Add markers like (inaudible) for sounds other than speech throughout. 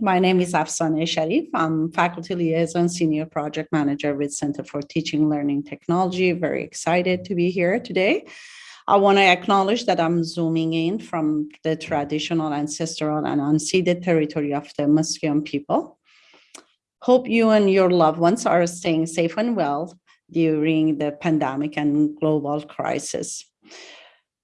My name is Afsaneh Sharif. I'm faculty liaison senior project manager with Center for Teaching Learning Technology. Very excited to be here today. I want to acknowledge that I'm zooming in from the traditional, ancestral, and unceded territory of the Musqueam people. Hope you and your loved ones are staying safe and well during the pandemic and global crisis.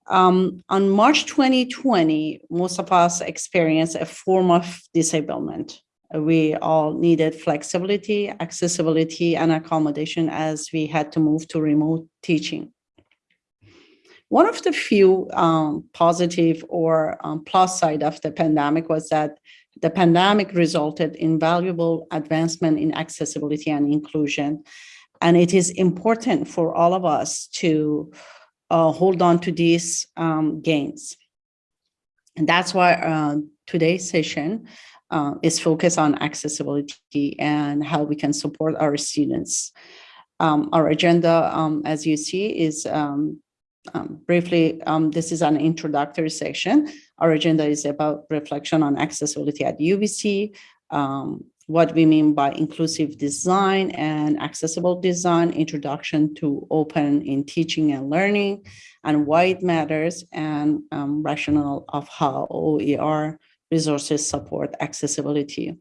Um, on March 2020, most of us experienced a form of disablement. We all needed flexibility, accessibility, and accommodation as we had to move to remote teaching. One of the few um, positive or um, plus side of the pandemic was that the pandemic resulted in valuable advancement in accessibility and inclusion. And it is important for all of us to uh, hold on to these um, gains. And that's why uh, today's session uh, is focused on accessibility and how we can support our students. Um, our agenda, um, as you see, is um, um, briefly, um, this is an introductory section. Our agenda is about reflection on accessibility at UBC, what we mean by inclusive design and accessible design, introduction to open in teaching and learning, and why it matters, and um, rationale of how OER resources support accessibility.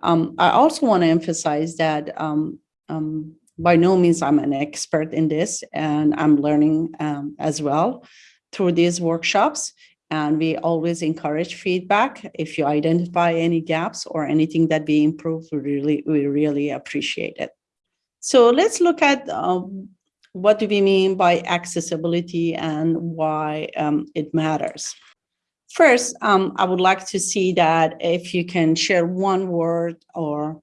Um, I also want to emphasize that um, um, by no means I'm an expert in this, and I'm learning um, as well through these workshops. And we always encourage feedback. If you identify any gaps or anything that we improve, we really, we really appreciate it. So let's look at um, what do we mean by accessibility and why um, it matters. First, um, I would like to see that if you can share one word or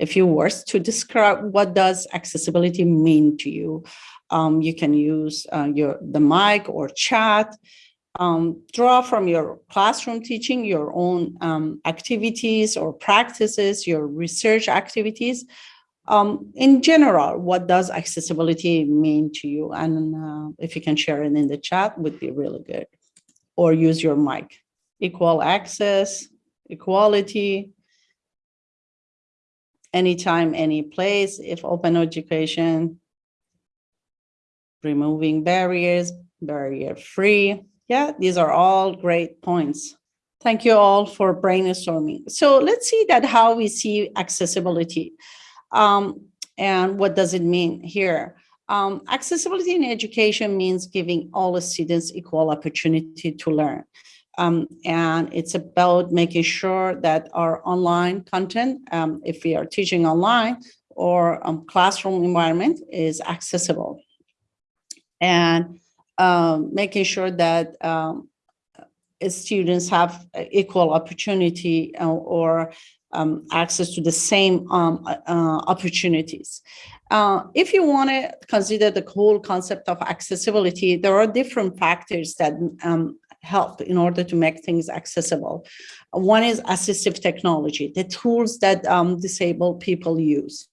a few words to describe what does accessibility mean to you. Um, you can use uh, your the mic or chat um, draw from your classroom teaching, your own um, activities or practices, your research activities. Um, in general, what does accessibility mean to you? And uh, if you can share it in the chat would be really good. Or use your mic. Equal access, equality, anytime, any place, if open education, removing barriers, barrier free, yeah, these are all great points. Thank you all for brainstorming. So let's see that how we see accessibility um, and what does it mean here. Um, accessibility in education means giving all students equal opportunity to learn. Um, and it's about making sure that our online content, um, if we are teaching online or um, classroom environment is accessible. And um, making sure that um, students have equal opportunity uh, or um, access to the same um, uh, opportunities. Uh, if you want to consider the whole concept of accessibility, there are different factors that um, help in order to make things accessible. One is assistive technology, the tools that um, disabled people use.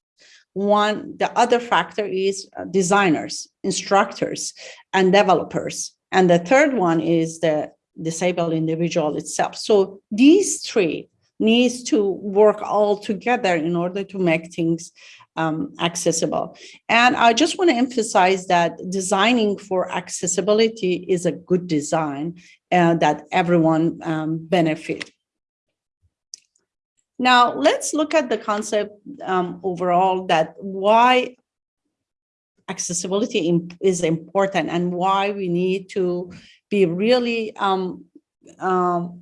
One, the other factor is uh, designers, instructors, and developers. And the third one is the disabled individual itself. So these three needs to work all together in order to make things um, accessible. And I just want to emphasize that designing for accessibility is a good design uh, that everyone um, benefit. Now, let's look at the concept um, overall that why accessibility is important and why we need to be really um, um,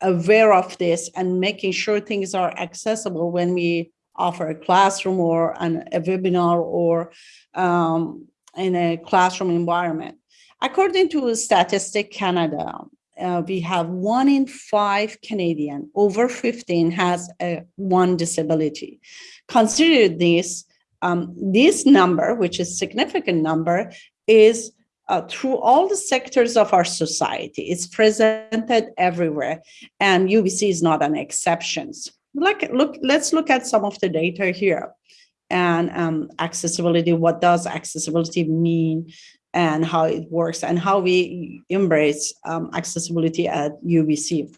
aware of this and making sure things are accessible when we offer a classroom or an, a webinar or um, in a classroom environment. According to Statistic Canada, uh, we have one in five Canadian over 15 has a one disability. Consider this, um, this number, which is significant number, is uh, through all the sectors of our society. It's presented everywhere, and UBC is not an exception. Like, look, let's look at some of the data here and um, accessibility. What does accessibility mean? And how it works and how we embrace um, accessibility at UBC.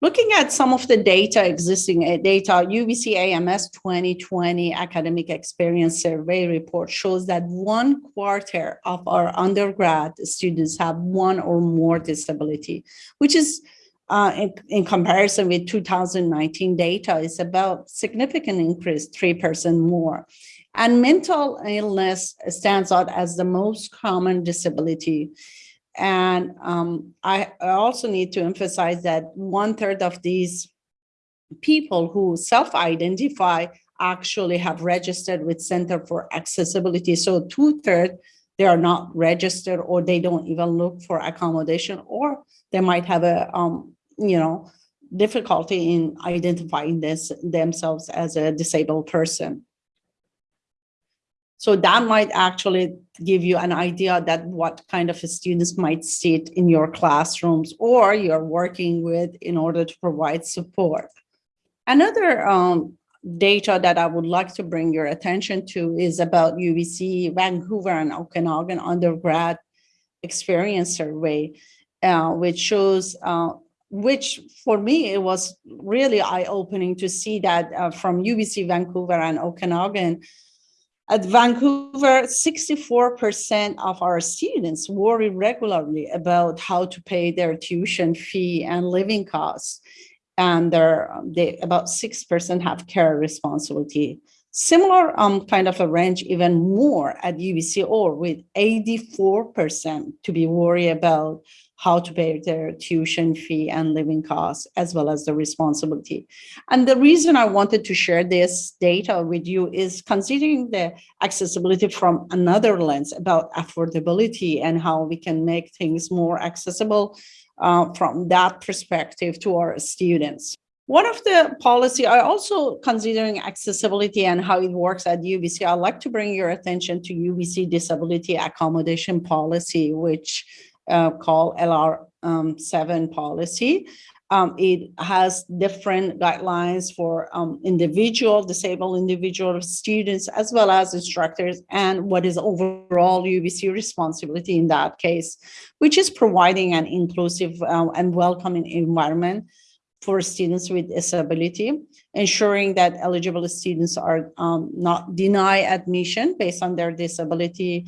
Looking at some of the data, existing uh, data, UBC AMS 2020 Academic Experience Survey report shows that one quarter of our undergrad students have one or more disability, which is uh, in, in, comparison with 2019 data is about significant increase, 3% more. And mental illness stands out as the most common disability. And um, I, I also need to emphasize that one third of these people who self-identify actually have registered with Center for Accessibility. So two thirds, they are not registered or they don't even look for accommodation or they might have a, um, you know, difficulty in identifying this themselves as a disabled person. So that might actually give you an idea that what kind of students might sit in your classrooms or you're working with in order to provide support. Another um, data that I would like to bring your attention to is about UBC Vancouver and Okanagan undergrad experience survey, uh, which shows, uh, which for me, it was really eye-opening to see that uh, from UBC Vancouver and Okanagan, at Vancouver, 64% of our students worry regularly about how to pay their tuition fee and living costs. And they, about 6% have care responsibility. Similar um, kind of a range, even more at UBC or with 84% to be worried about how to pay their tuition fee and living costs, as well as the responsibility. And the reason I wanted to share this data with you is considering the accessibility from another lens about affordability and how we can make things more accessible uh, from that perspective to our students. One of the policy, I also considering accessibility and how it works at UBC, I'd like to bring your attention to UBC disability accommodation policy, which uh, called LR7 um, policy. Um, it has different guidelines for um, individual, disabled individual students, as well as instructors, and what is overall UBC responsibility in that case, which is providing an inclusive uh, and welcoming environment for students with disability, ensuring that eligible students are um, not denied admission based on their disability,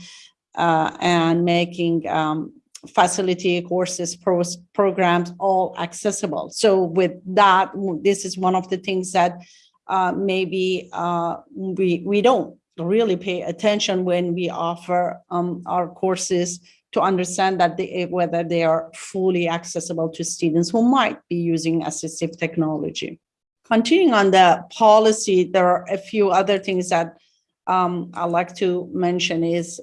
uh, and making um, facility courses, pros, programs, all accessible. So with that, this is one of the things that uh, maybe uh, we, we don't really pay attention when we offer um, our courses to understand that they, whether they are fully accessible to students who might be using assistive technology. Continuing on the policy, there are a few other things that um, I'd like to mention is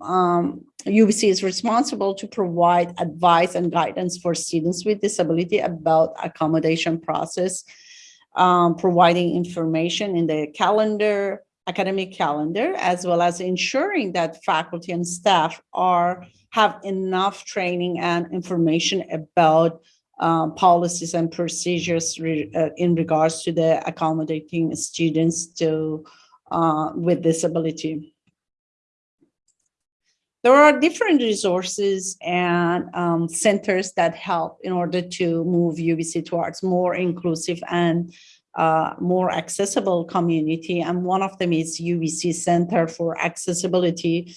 um, UBC is responsible to provide advice and guidance for students with disability about accommodation process, um, providing information in the calendar, academic calendar, as well as ensuring that faculty and staff are have enough training and information about uh, policies and procedures re, uh, in regards to the accommodating students to uh, with disability. There are different resources and um, centers that help in order to move UBC towards more inclusive and uh, more accessible community. And one of them is UBC Center for Accessibility,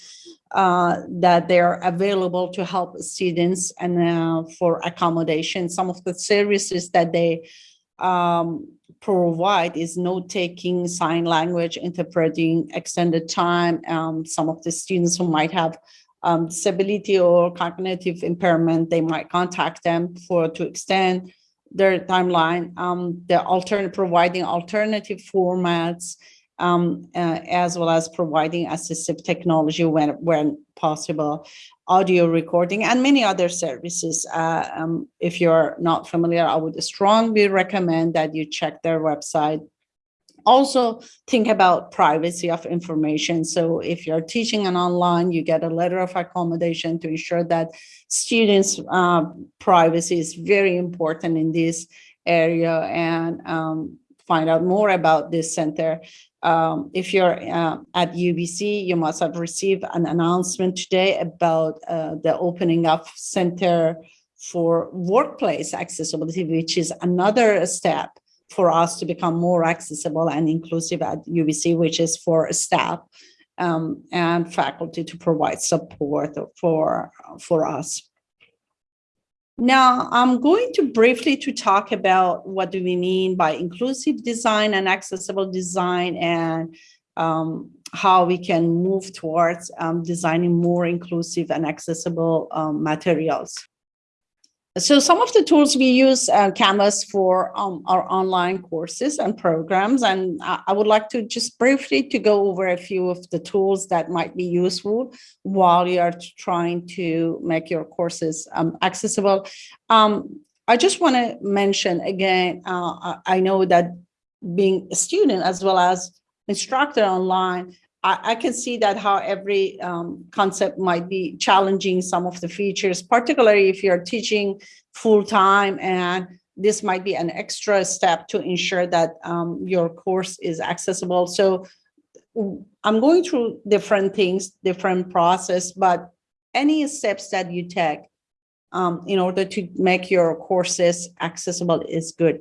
uh, that they're available to help students and uh, for accommodation. Some of the services that they um, provide is note-taking, sign language, interpreting, extended time. Um, some of the students who might have um, disability or cognitive impairment, they might contact them for to extend their timeline. Um, the alternate providing alternative formats, um, uh, as well as providing assistive technology when when possible, audio recording, and many other services. Uh, um, if you're not familiar, I would strongly recommend that you check their website also think about privacy of information. So if you're teaching an online, you get a letter of accommodation to ensure that students' uh, privacy is very important in this area and um, find out more about this center. Um, if you're uh, at UBC, you must have received an announcement today about uh, the opening of Center for workplace accessibility, which is another step for us to become more accessible and inclusive at UBC, which is for staff um, and faculty to provide support for, for us. Now, I'm going to briefly to talk about what do we mean by inclusive design and accessible design and um, how we can move towards um, designing more inclusive and accessible um, materials. So some of the tools we use uh, Canvas for um, our online courses and programs, and I would like to just briefly to go over a few of the tools that might be useful while you are trying to make your courses um, accessible. Um, I just want to mention again, uh, I know that being a student as well as instructor online, I, I can see that how every um, concept might be challenging some of the features, particularly if you're teaching full time and this might be an extra step to ensure that um, your course is accessible. So I'm going through different things, different process, but any steps that you take um, in order to make your courses accessible is good.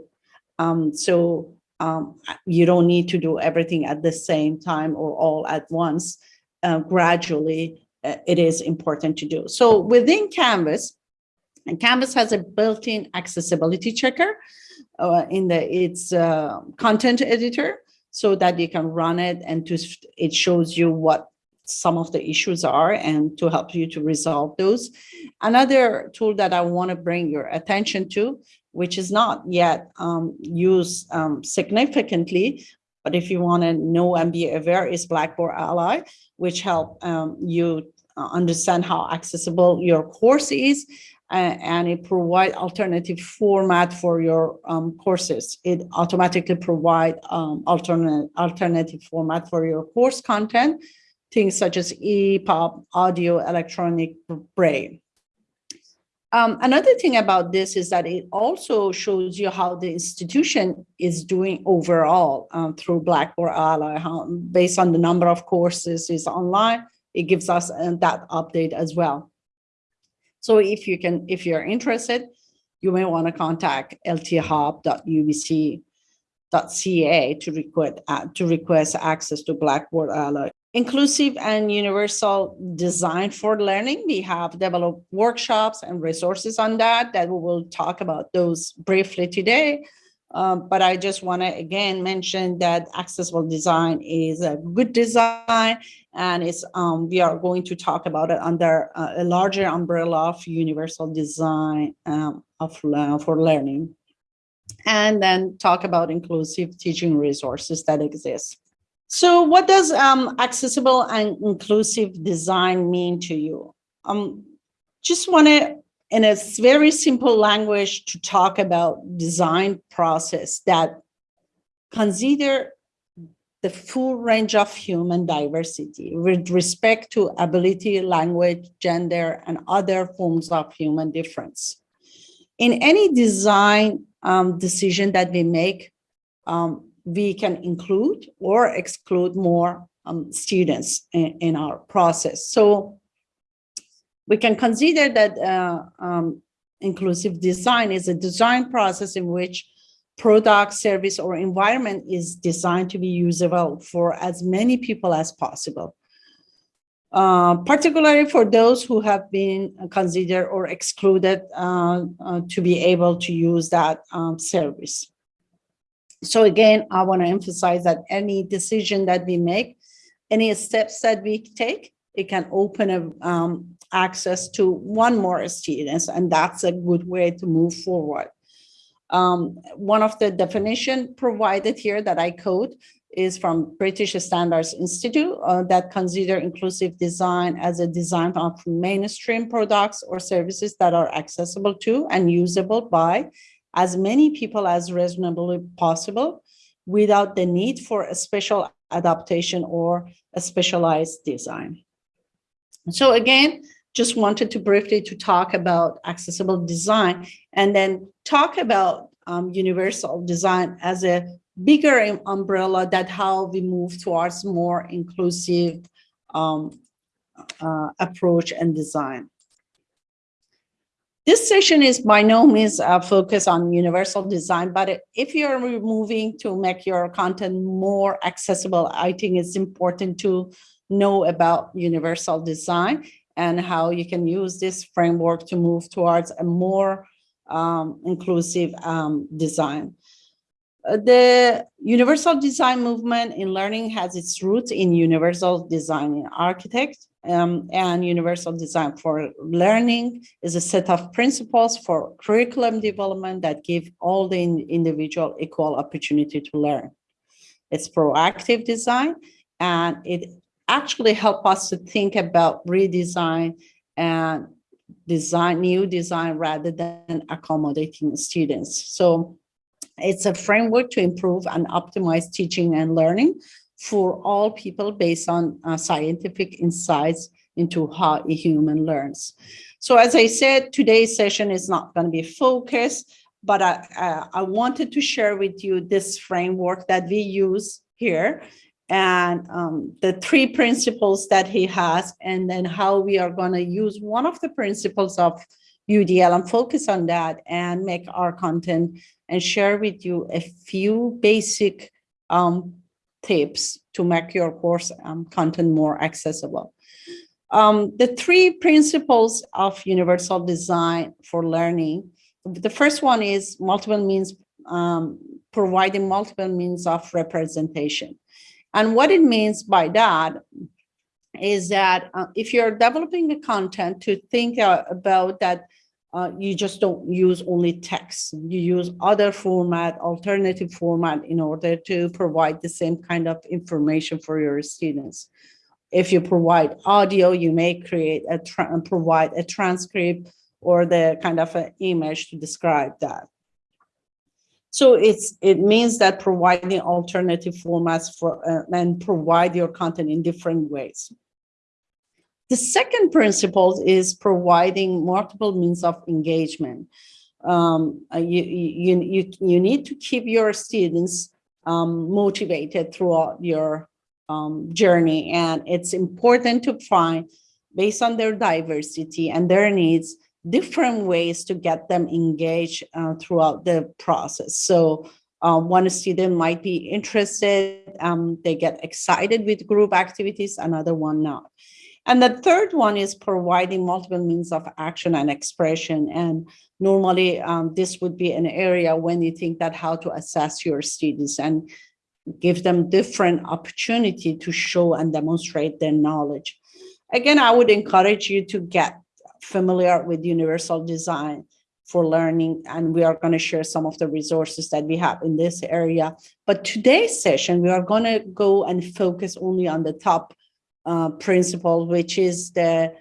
Um, so um, you don't need to do everything at the same time or all at once. Uh, gradually, uh, it is important to do. So within Canvas, and Canvas has a built-in accessibility checker uh, in the its uh, content editor so that you can run it and to, it shows you what some of the issues are and to help you to resolve those. Another tool that I want to bring your attention to which is not yet um, used um, significantly. But if you want to know and be aware is Blackboard Ally, which help um, you uh, understand how accessible your course is uh, and it provide alternative format for your um, courses. It automatically provide um, alternate alternative format for your course content, things such as EPUB, audio, electronic braille. Um, another thing about this is that it also shows you how the institution is doing overall um, through Blackboard Ally, how, based on the number of courses is online, it gives us uh, that update as well. So if you can, if you're interested, you may want to contact lthub.ubc.ca to request uh, to request access to Blackboard Ally inclusive and universal design for learning. We have developed workshops and resources on that that we will talk about those briefly today. Um, but I just want to again mention that accessible design is a good design and it's um, we are going to talk about it under uh, a larger umbrella of universal design um, of uh, for learning and then talk about inclusive teaching resources that exist. So what does um, accessible and inclusive design mean to you? Um, just want to, in a very simple language, to talk about design process that consider the full range of human diversity with respect to ability, language, gender, and other forms of human difference. In any design um, decision that we make, um, we can include or exclude more um, students in, in, our process. So we can consider that uh, um, inclusive design is a design process in which product, service, or environment is designed to be usable for as many people as possible. Uh, particularly for those who have been considered or excluded uh, uh, to be able to use that um, service. So again, I want to emphasize that any decision that we make, any steps that we take, it can open a, um, access to one more students, and that's a good way to move forward. Um, one of the definition provided here that I quote is from British Standards Institute uh, that consider inclusive design as a design of mainstream products or services that are accessible to and usable by as many people as reasonably possible without the need for a special adaptation or a specialized design. So again, just wanted to briefly to talk about accessible design and then talk about um, universal design as a bigger umbrella that how we move towards more inclusive um, uh, approach and design. This session is by no means a focus on universal design, but if you're moving to make your content more accessible, I think it's important to know about universal design and how you can use this framework to move towards a more um, inclusive um, design. Uh, the universal design movement in learning has its roots in universal design architect um, and universal design for learning is a set of principles for curriculum development that give all the in individual equal opportunity to learn. It's proactive design and it actually help us to think about redesign and design new design rather than accommodating students. So it's a framework to improve and optimize teaching and learning for all people based on uh, scientific insights into how a human learns. So as I said, today's session is not going to be focused, but I, I, wanted to share with you this framework that we use here and um, the three principles that he has, and then how we are going to use one of the principles of UDL and focus on that and make our content and share with you a few basic um, tips to make your course um, content more accessible. Um, the three principles of universal design for learning. The first one is multiple means, um, providing multiple means of representation. And what it means by that is that uh, if you're developing the content to think uh, about that uh, you just don't use only text. You use other format, alternative format in order to provide the same kind of information for your students. If you provide audio, you may create a provide a transcript or the kind of an image to describe that. So it's it means that providing alternative formats for uh, and provide your content in different ways. The second principle is providing multiple means of engagement. Um, uh, you, you, you, you need to keep your students um, motivated throughout your um, journey. And it's important to find, based on their diversity and their needs, different ways to get them engaged uh, throughout the process. So uh, one student might be interested, um, they get excited with group activities, another one not. And the third one is providing multiple means of action and expression. And normally um, this would be an area when you think that how to assess your students and give them different opportunity to show and demonstrate their knowledge. Again, I would encourage you to get familiar with universal design for learning and we are going to share some of the resources that we have in this area but today's session we are going to go and focus only on the top uh, principle, which is the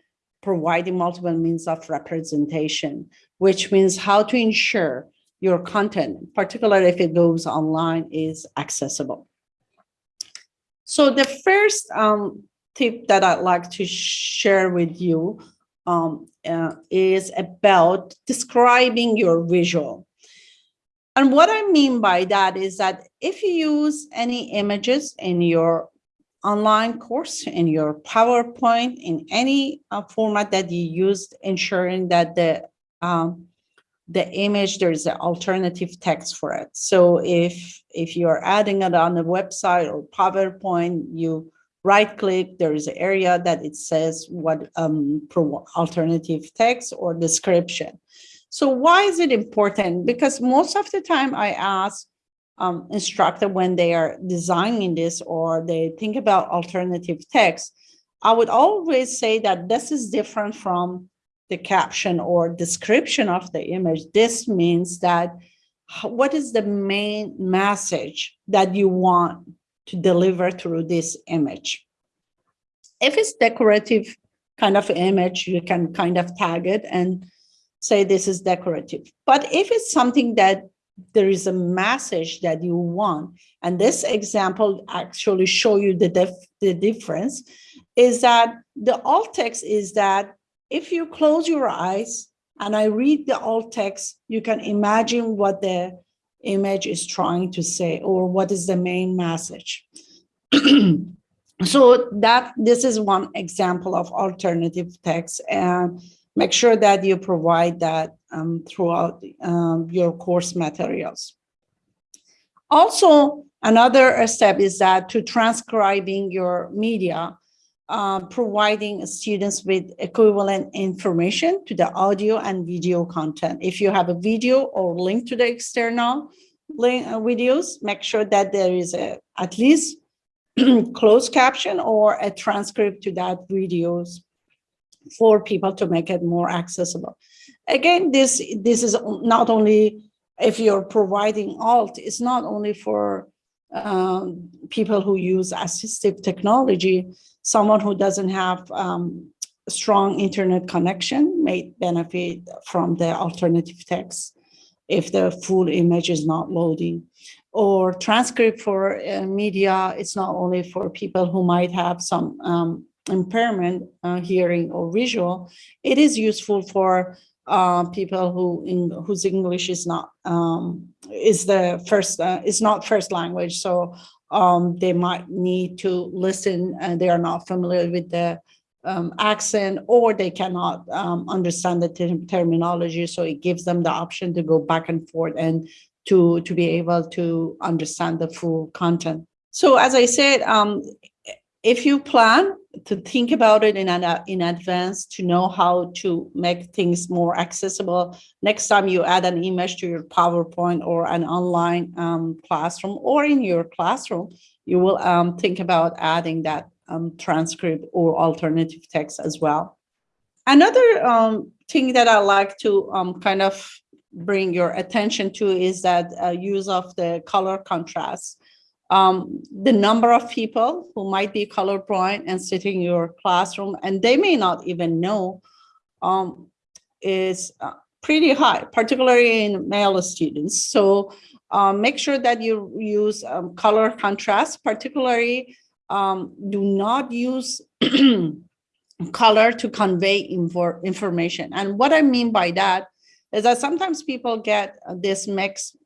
providing multiple means of representation, which means how to ensure your content, particularly if it goes online, is accessible. So the first um, tip that I'd like to share with you um, uh, is about describing your visual. And what I mean by that is that if you use any images in your online course in your PowerPoint in any uh, format that you used, ensuring that the um, the image there is an alternative text for it. So if if you're adding it on the website or PowerPoint, you right click, there is an area that it says what um, alternative text or description. So why is it important? Because most of the time I ask um, instructor when they are designing this or they think about alternative text, I would always say that this is different from the caption or description of the image. This means that what is the main message that you want to deliver through this image? If it's decorative kind of image, you can kind of tag it and say this is decorative. But if it's something that there is a message that you want. And this example actually show you the, dif the difference is that the alt text is that if you close your eyes and I read the alt text, you can imagine what the image is trying to say or what is the main message. (clears throat) so that this is one example of alternative text and make sure that you provide that um, throughout um, your course materials. Also, another step is that to transcribing your media, uh, providing students with equivalent information to the audio and video content. If you have a video or link to the external link, uh, videos, make sure that there is a, at least (clears throat) closed caption or a transcript to that videos for people to make it more accessible. Again, this, this is not only if you're providing alt, it's not only for um, people who use assistive technology, someone who doesn't have um, strong internet connection may benefit from the alternative text if the full image is not loading. Or transcript for uh, media, it's not only for people who might have some um, impairment, uh, hearing or visual, it is useful for uh, people who in, whose English is not um, is the first uh, is not first language. So um, they might need to listen and they are not familiar with the um, accent or they cannot um, understand the ter terminology. So it gives them the option to go back and forth and to to be able to understand the full content. So as I said, um, if you plan to think about it in, an, in advance to know how to make things more accessible, next time you add an image to your PowerPoint or an online um, classroom or in your classroom, you will um, think about adding that um, transcript or alternative text as well. Another um, thing that I like to um, kind of bring your attention to is that uh, use of the color contrast um, the number of people who might be colorblind and sitting in your classroom, and they may not even know, um, is uh, pretty high, particularly in male students. So um, make sure that you use um, color contrast, particularly um, do not use (clears throat) color to convey info information. And what I mean by that is that sometimes people get this mix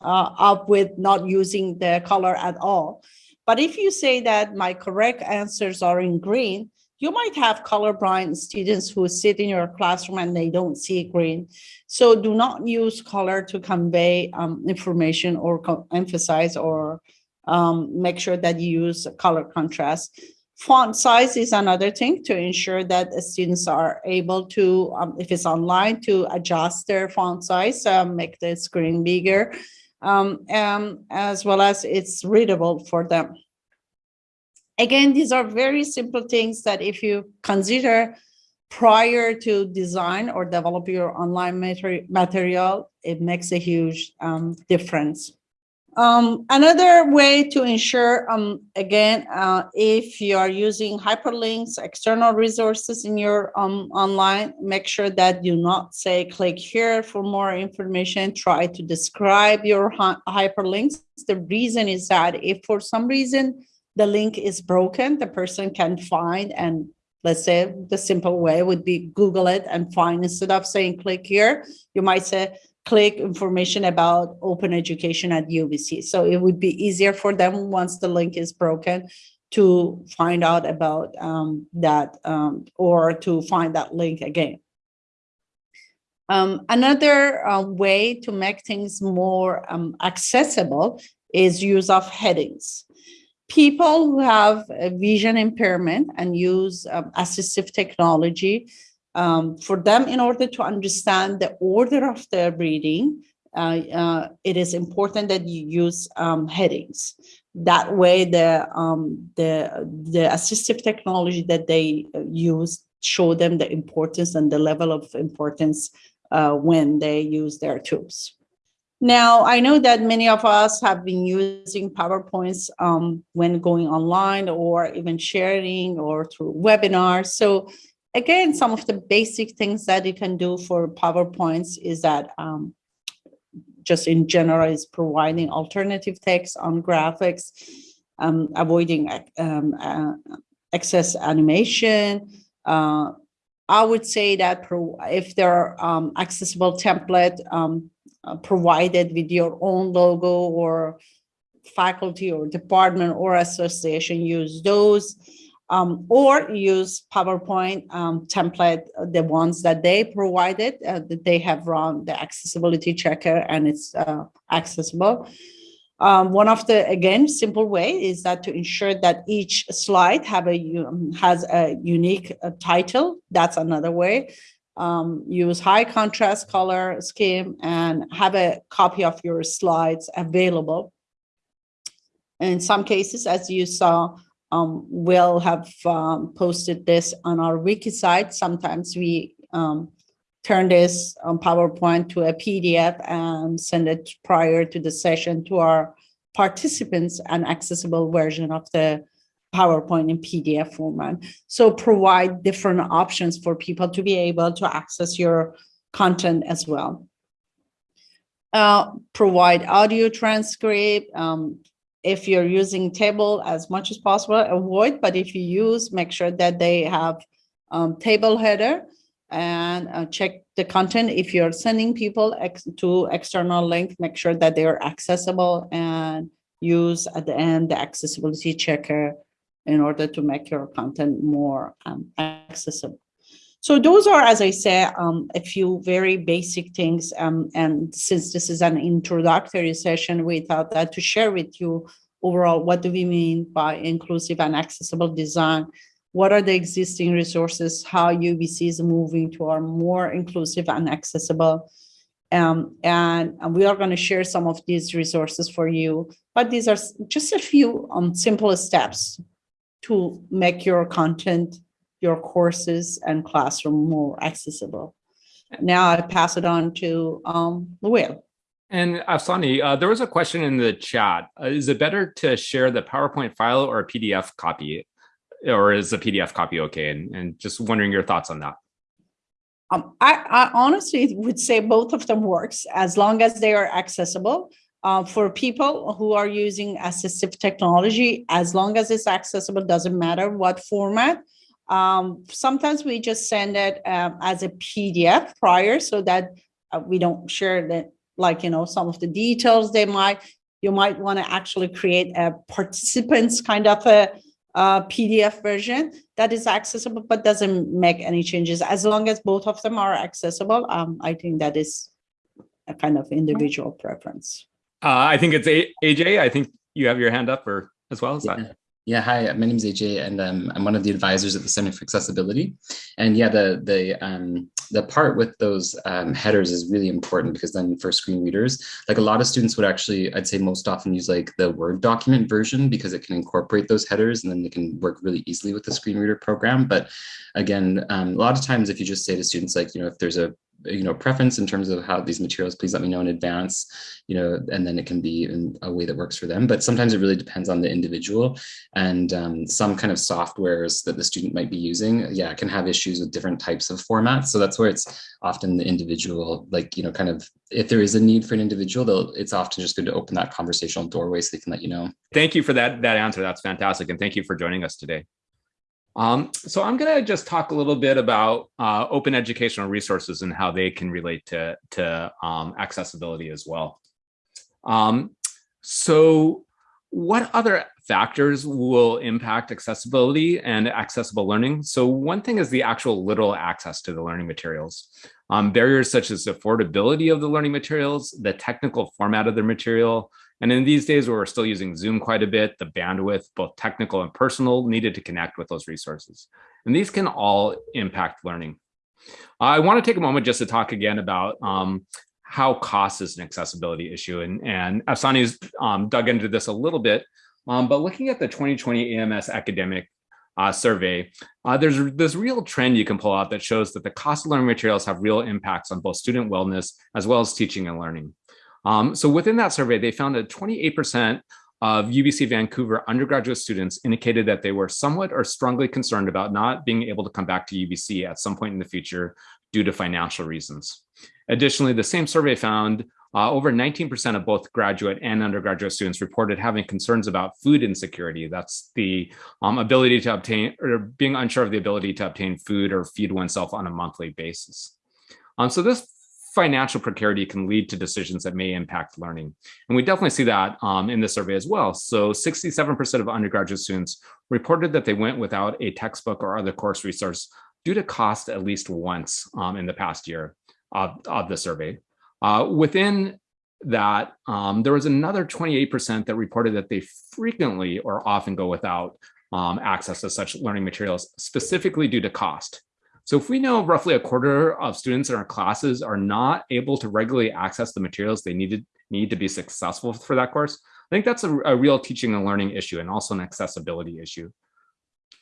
uh, up with not using the color at all. But if you say that my correct answers are in green, you might have colorblind students who sit in your classroom and they don't see green. So do not use color to convey um, information or emphasize or um, make sure that you use color contrast. Font size is another thing to ensure that students are able to, um, if it's online, to adjust their font size, uh, make the screen bigger um, um, as well as it's readable for them. Again, these are very simple things that if you consider prior to design or develop your online material, it makes a huge um, difference. Um, another way to ensure, um, again, uh, if you are using hyperlinks, external resources in your um, online, make sure that you not say click here for more information. Try to describe your hyperlinks. The reason is that if for some reason the link is broken, the person can find and let's say the simple way would be Google it and find instead of saying click here, you might say click information about open education at UBC. So it would be easier for them once the link is broken to find out about um, that um, or to find that link again. Um, another uh, way to make things more um, accessible is use of headings. People who have a vision impairment and use um, assistive technology um, for them, in order to understand the order of their reading, uh, uh, it is important that you use um, headings. That way, the, um, the, the assistive technology that they use show them the importance and the level of importance uh, when they use their tools. Now, I know that many of us have been using PowerPoints um, when going online or even sharing or through webinars. So again, some of the basic things that you can do for PowerPoints is that um, just in general is providing alternative text on graphics, um, avoiding um, uh, excess animation. Uh, I would say that if there are um, accessible template um, uh, provided with your own logo or faculty or department or association use those um, or use PowerPoint um, template, uh, the ones that they provided, uh, that they have run the accessibility checker and it's uh, accessible. Um, one of the, again, simple way is that to ensure that each slide have a has a unique uh, title. That's another way. Um, use high contrast color scheme and have a copy of your slides available. In some cases, as you saw, um, we'll have um, posted this on our wiki site. Sometimes we um, turn this on PowerPoint to a PDF and send it prior to the session to our participants an accessible version of the PowerPoint in PDF format. So provide different options for people to be able to access your content as well. Uh, provide audio transcript, um, if you're using table as much as possible, avoid, but if you use, make sure that they have um, table header and uh, check the content. If you're sending people ex to external link, make sure that they are accessible and use at the end the accessibility checker in order to make your content more um, accessible. So those are, as I said, um, a few very basic things. Um, and since this is an introductory session, we thought that to share with you overall, what do we mean by inclusive and accessible design? What are the existing resources? How UBC is moving to a more inclusive and accessible? Um, and, and, we are going to share some of these resources for you, but these are just a few um, simple steps to make your content your courses and classroom more accessible. Now I pass it on to um. And Afsaneh, uh, there was a question in the chat. Uh, is it better to share the PowerPoint file or a PDF copy? Or is a PDF copy okay? And, and just wondering your thoughts on that. Um, I, I, honestly would say both of them works as long as they are accessible. Uh, for people who are using assistive technology, as long as it's accessible, doesn't matter what format, um, sometimes we just send it um, as a PDF prior so that uh, we don't share that, like, you know, some of the details they might, you might want to actually create a participants kind of a, a PDF version that is accessible, but doesn't make any changes. As long as both of them are accessible, um, I think that is a kind of individual preference. Uh, I think it's a AJ. I think you have your hand up or as well as yeah. that. Yeah, hi, my name is AJ and um, I'm one of the advisors at the Center for Accessibility. And yeah, the the um, the part with those um, headers is really important because then for screen readers, like a lot of students would actually, I'd say most often use like the Word document version because it can incorporate those headers and then they can work really easily with the screen reader program. But again, um, a lot of times if you just say to students like, you know, if there's a you know, preference in terms of how these materials, please let me know in advance, you know, and then it can be in a way that works for them. But sometimes it really depends on the individual and um, some kind of softwares that the student might be using, yeah, can have issues with different types of formats. So that's where it's often the individual, like, you know, kind of, if there is a need for an individual, it's often just good to open that conversational doorway so they can let you know. Thank you for that, that answer. That's fantastic. And thank you for joining us today. Um, so I'm going to just talk a little bit about uh, open educational resources and how they can relate to, to um, accessibility as well. Um, so what other factors will impact accessibility and accessible learning? So one thing is the actual literal access to the learning materials. Um, barriers such as affordability of the learning materials, the technical format of the material, and in these days where we're still using Zoom quite a bit, the bandwidth, both technical and personal, needed to connect with those resources. And these can all impact learning. I want to take a moment just to talk again about um, how cost is an accessibility issue. And, and Afsaneh's um, dug into this a little bit, um, but looking at the 2020 AMS academic uh, survey, uh, there's this real trend you can pull out that shows that the cost of learning materials have real impacts on both student wellness as well as teaching and learning. Um, so within that survey, they found that 28% of UBC Vancouver undergraduate students indicated that they were somewhat or strongly concerned about not being able to come back to UBC at some point in the future due to financial reasons. Additionally, the same survey found uh, over 19% of both graduate and undergraduate students reported having concerns about food insecurity. That's the um, ability to obtain or being unsure of the ability to obtain food or feed oneself on a monthly basis. Um, so this financial precarity can lead to decisions that may impact learning. And we definitely see that um, in the survey as well. So 67% of undergraduate students reported that they went without a textbook or other course resource due to cost at least once um, in the past year of, of the survey. Uh, within that, um, there was another 28% that reported that they frequently or often go without um, access to such learning materials, specifically due to cost. So if we know roughly a quarter of students in our classes are not able to regularly access the materials they needed need to be successful for that course, I think that's a, a real teaching and learning issue and also an accessibility issue.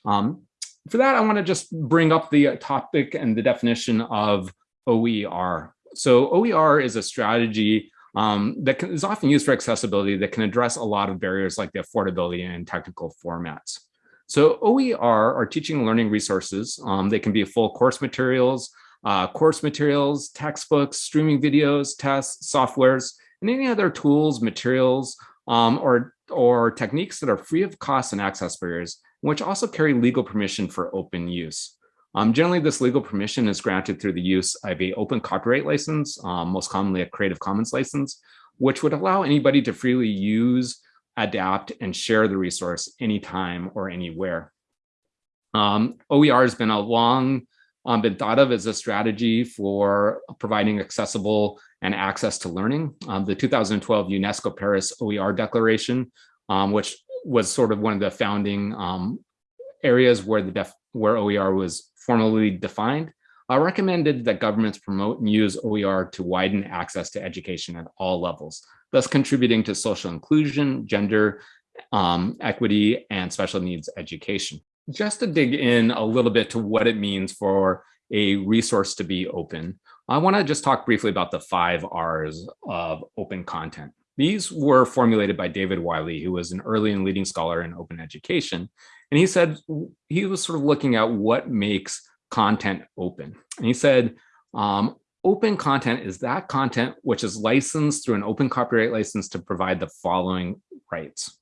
Um, for that, I want to just bring up the topic and the definition of OER. So OER is a strategy um, that can, is often used for accessibility that can address a lot of barriers like the affordability and technical formats. So OER are teaching and learning resources. Um, they can be full course materials, uh, course materials, textbooks, streaming videos, tests, softwares, and any other tools, materials, um, or, or techniques that are free of cost and access barriers, which also carry legal permission for open use. Um, generally, this legal permission is granted through the use of a open copyright license, um, most commonly a Creative Commons license, which would allow anybody to freely use adapt, and share the resource anytime or anywhere. Um, OER has been a long um, been thought of as a strategy for providing accessible and access to learning. Um, the 2012 UNESCO Paris OER Declaration, um, which was sort of one of the founding um, areas where the where OER was formally defined, uh, recommended that governments promote and use OER to widen access to education at all levels, thus contributing to social inclusion, gender um, equity, and special needs education. Just to dig in a little bit to what it means for a resource to be open, I want to just talk briefly about the five R's of open content. These were formulated by David Wiley, who was an early and leading scholar in open education. And he said he was sort of looking at what makes content open. And he said, um, open content is that content which is licensed through an open copyright license to provide the following rights.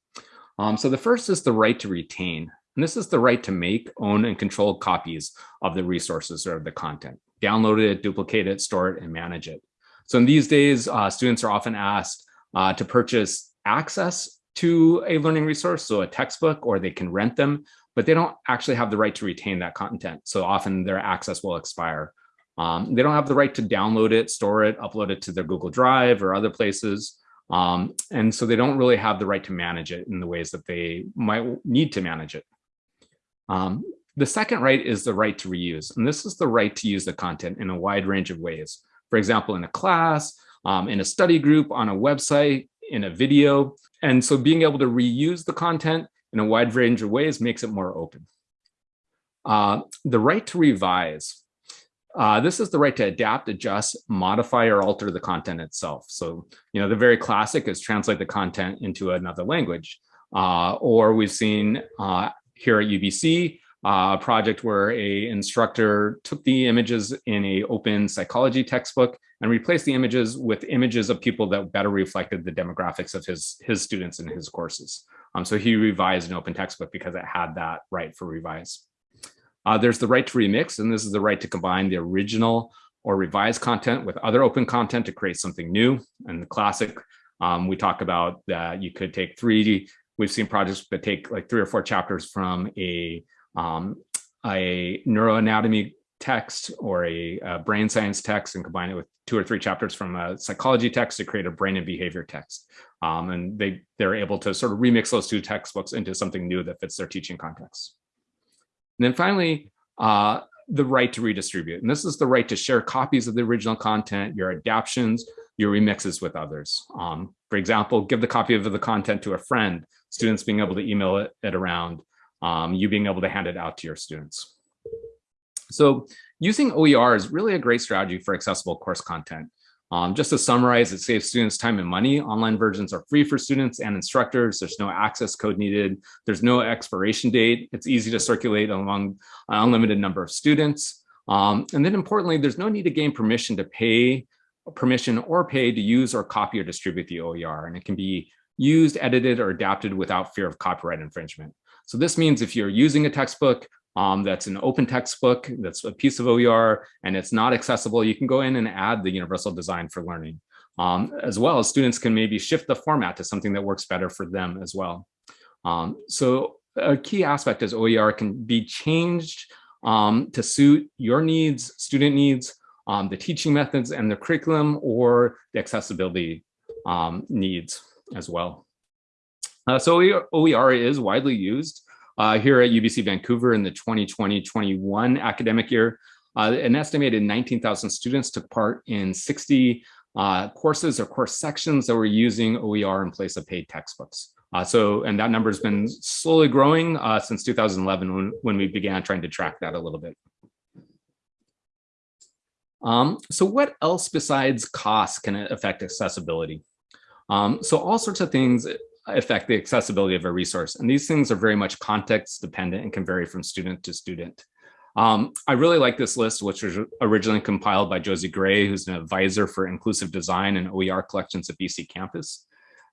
Um, so the first is the right to retain. And this is the right to make, own, and control copies of the resources or the content. Download it, duplicate it, store it, and manage it. So in these days, uh, students are often asked uh, to purchase access to a learning resource, so a textbook, or they can rent them, but they don't actually have the right to retain that content. So often their access will expire. Um, they don't have the right to download it, store it, upload it to their Google Drive or other places. Um, and so they don't really have the right to manage it in the ways that they might need to manage it. Um, the second right is the right to reuse. And this is the right to use the content in a wide range of ways. For example, in a class, um, in a study group, on a website, in a video. And so being able to reuse the content in a wide range of ways makes it more open. Uh, the right to revise. Uh, this is the right to adapt, adjust, modify, or alter the content itself. So, you know, the very classic is translate the content into another language. Uh, or we've seen uh, here at UBC, uh, a project where a instructor took the images in a open psychology textbook and replaced the images with images of people that better reflected the demographics of his, his students in his courses. Um, so he revised an open textbook because it had that right for revise. Uh, there's the right to remix, and this is the right to combine the original or revised content with other open content to create something new. And the classic, um, we talk about that you could take three, we've seen projects that take like three or four chapters from a, um, a neuroanatomy text or a, a, brain science text and combine it with two or three chapters from a psychology text to create a brain and behavior text. Um, and they, they're able to sort of remix those two textbooks into something new that fits their teaching context. And then finally, uh, the right to redistribute. And this is the right to share copies of the original content, your adaptions, your remixes with others. Um, for example, give the copy of the content to a friend, students being able to email it, it around, um, you being able to hand it out to your students. So using OER is really a great strategy for accessible course content. Um, just to summarize, it saves students time and money. Online versions are free for students and instructors. There's no access code needed. There's no expiration date. It's easy to circulate among an unlimited number of students. Um, and then importantly, there's no need to gain permission to pay permission or pay to use or copy or distribute the OER. And it can be used, edited, or adapted without fear of copyright infringement. So this means if you're using a textbook, um, that's an open textbook, that's a piece of OER, and it's not accessible, you can go in and add the universal design for learning. Um, as well as students can maybe shift the format to something that works better for them as well. Um, so a key aspect is OER can be changed um, to suit your needs, student needs, um, the teaching methods and the curriculum or the accessibility um, needs as well. Uh, so OER is widely used uh, here at UBC Vancouver in the 2020-21 academic year. Uh, an estimated 19,000 students took part in 60 uh, courses or course sections that were using OER in place of paid textbooks. Uh, so, and that number has been slowly growing uh, since 2011 when, when we began trying to track that a little bit. Um, so what else besides cost can affect accessibility? Um, so all sorts of things affect the accessibility of a resource. And these things are very much context dependent and can vary from student to student. Um, I really like this list, which was originally compiled by Josie Gray, who's an advisor for inclusive design and OER collections at BC campus.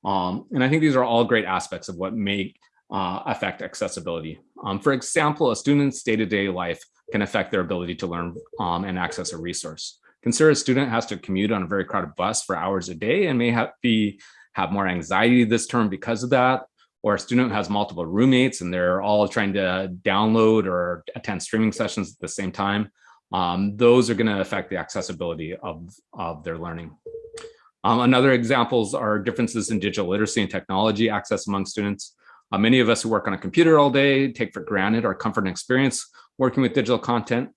Um, and I think these are all great aspects of what may uh, affect accessibility. Um, for example, a student's day-to-day -day life can affect their ability to learn um, and access a resource. Consider a student has to commute on a very crowded bus for hours a day and may have, be, have more anxiety this term because of that, or a student has multiple roommates and they're all trying to download or attend streaming sessions at the same time. Um, those are going to affect the accessibility of, of their learning. Um, another examples are differences in digital literacy and technology access among students. Uh, many of us who work on a computer all day take for granted our comfort and experience working with digital content.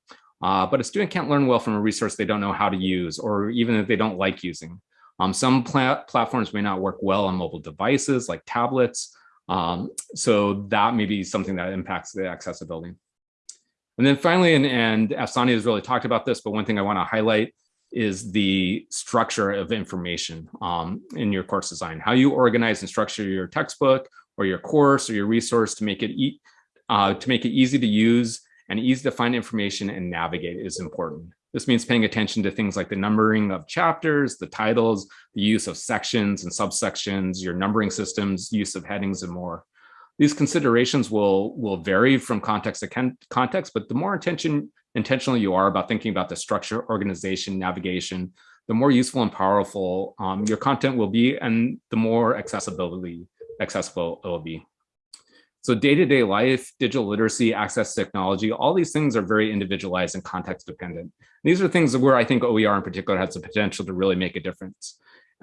Uh, but a student can't learn well from a resource they don't know how to use or even if they don't like using. Um, some pla platforms may not work well on mobile devices like tablets. Um, so that may be something that impacts the accessibility. And then finally, and, and Afsaneh has really talked about this, but one thing I want to highlight is the structure of information um, in your course design, how you organize and structure your textbook or your course or your resource to make it e uh, to make it easy to use and easy to find information and navigate is important. This means paying attention to things like the numbering of chapters, the titles, the use of sections and subsections, your numbering systems, use of headings and more. These considerations will, will vary from context to context, but the more attention, intentional you are about thinking about the structure, organization, navigation, the more useful and powerful um, your content will be and the more accessibility accessible it will be. So day-to-day -day life, digital literacy, access to technology, all these things are very individualized and context dependent. These are things where I think OER in particular has the potential to really make a difference.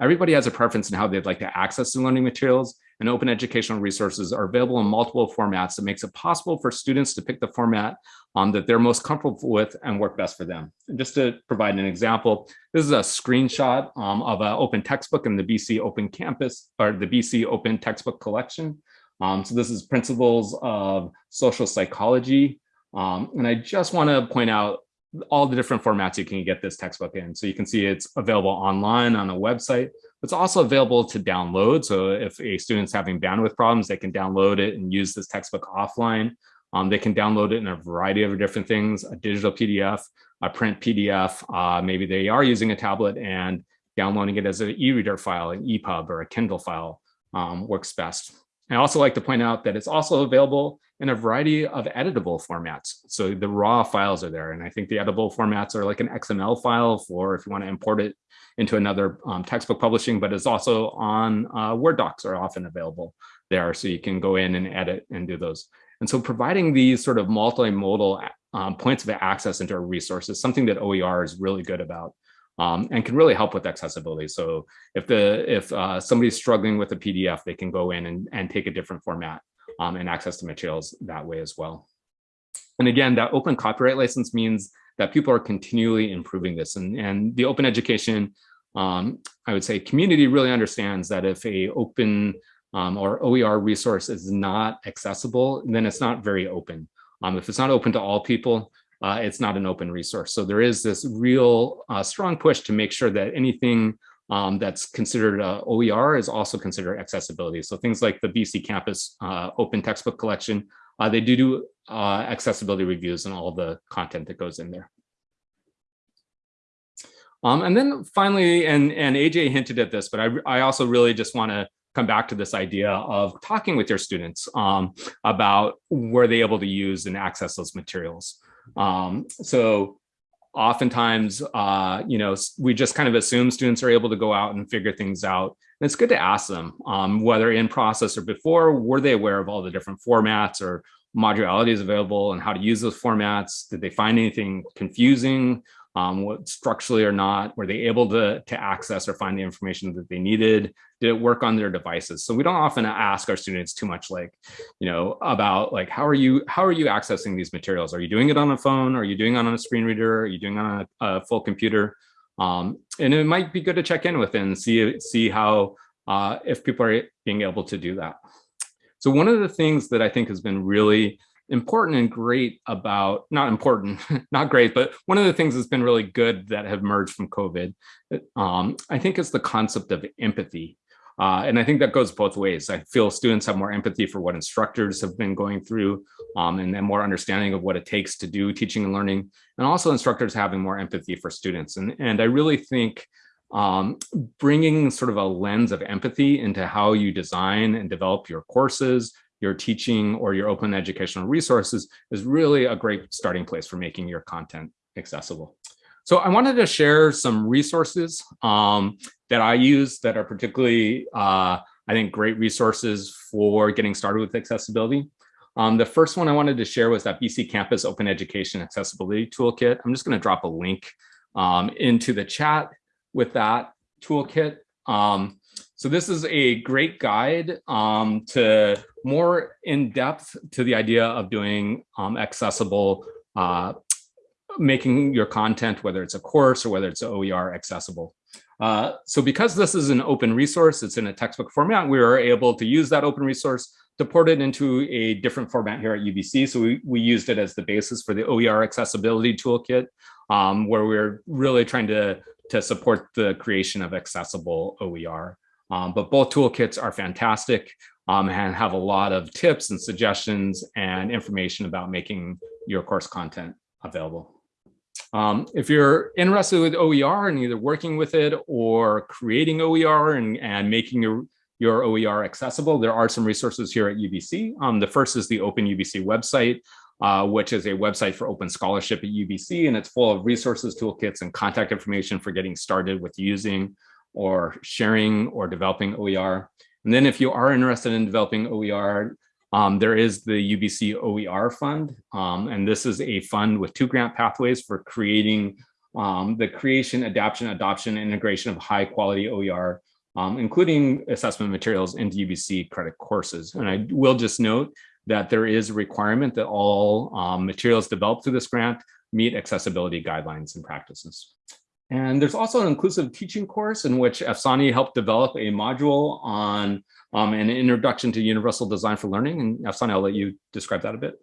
Everybody has a preference in how they'd like to access the learning materials and open educational resources are available in multiple formats that makes it possible for students to pick the format um, that they're most comfortable with and work best for them. And just to provide an example, this is a screenshot um, of an open textbook in the BC Open Campus or the BC Open Textbook Collection. Um, so this is principles of social psychology. Um, and I just want to point out all the different formats you can get this textbook in. So you can see it's available online on a website. It's also available to download. So if a student's having bandwidth problems, they can download it and use this textbook offline. Um, they can download it in a variety of different things, a digital PDF, a print PDF. Uh, maybe they are using a tablet and downloading it as an e-reader file, an EPUB or a Kindle file um, works best. I also like to point out that it's also available in a variety of editable formats. So the raw files are there. And I think the editable formats are like an XML file for if you want to import it into another um, textbook publishing, but it's also on uh, Word docs are often available there. So you can go in and edit and do those. And so providing these sort of multimodal um, points of access into a resource is something that OER is really good about um, and can really help with accessibility. So if the if uh, somebody's struggling with a PDF, they can go in and, and take a different format um, and access the materials that way as well. And again, that open copyright license means that people are continually improving this. And, and the open education, um, I would say community really understands that if a open um, or OER resource is not accessible, then it's not very open. Um, if it's not open to all people, uh, it's not an open resource. So there is this real uh, strong push to make sure that anything um, that's considered uh, OER is also considered accessibility. So things like the BC Campus uh, Open Textbook Collection, uh, they do do uh, accessibility reviews and all the content that goes in there. Um, and then finally, and, and AJ hinted at this, but I, I also really just want to come back to this idea of talking with your students um, about were they able to use and access those materials. Um, so oftentimes, uh, you know, we just kind of assume students are able to go out and figure things out. And it's good to ask them um, whether in process or before, were they aware of all the different formats or modularities available and how to use those formats? Did they find anything confusing? Um, what structurally or not? Were they able to, to access or find the information that they needed? Did it work on their devices? So we don't often ask our students too much like, you know, about like, how are you, how are you accessing these materials? Are you doing it on a phone? Are you doing it on a screen reader? Are you doing it on a, a full computer? Um, and it might be good to check in with and see, see how, uh, if people are being able to do that. So one of the things that I think has been really important and great about, not important, (laughs) not great, but one of the things that's been really good that have emerged from COVID, um, I think is the concept of empathy. Uh, and I think that goes both ways. I feel students have more empathy for what instructors have been going through um, and then more understanding of what it takes to do teaching and learning, and also instructors having more empathy for students. And, and I really think um, bringing sort of a lens of empathy into how you design and develop your courses, your teaching or your open educational resources is really a great starting place for making your content accessible. So I wanted to share some resources um, that I use that are particularly, uh, I think, great resources for getting started with accessibility. Um, the first one I wanted to share was that BC Campus Open Education Accessibility Toolkit. I'm just going to drop a link um, into the chat with that toolkit. Um, so this is a great guide um, to more in depth to the idea of doing um, accessible, uh, making your content, whether it's a course or whether it's OER accessible. Uh, so because this is an open resource, it's in a textbook format, we were able to use that open resource to port it into a different format here at UBC. So we, we used it as the basis for the OER accessibility toolkit, um, where we're really trying to, to support the creation of accessible OER. Um, but both toolkits are fantastic um, and have a lot of tips and suggestions and information about making your course content available. Um, if you're interested with OER and either working with it or creating OER and, and making your, your OER accessible, there are some resources here at UBC. Um, the first is the Open UBC website, uh, which is a website for open scholarship at UBC, and it's full of resources, toolkits, and contact information for getting started with using or sharing or developing OER. And then if you are interested in developing OER, um, there is the UBC OER fund. Um, and this is a fund with two grant pathways for creating um, the creation, adaptation, adoption, integration of high quality OER, um, including assessment materials into UBC credit courses. And I will just note that there is a requirement that all um, materials developed through this grant meet accessibility guidelines and practices. And there's also an inclusive teaching course in which Afsaneh helped develop a module on um, an introduction to universal design for learning. And Afsaneh, I'll let you describe that a bit.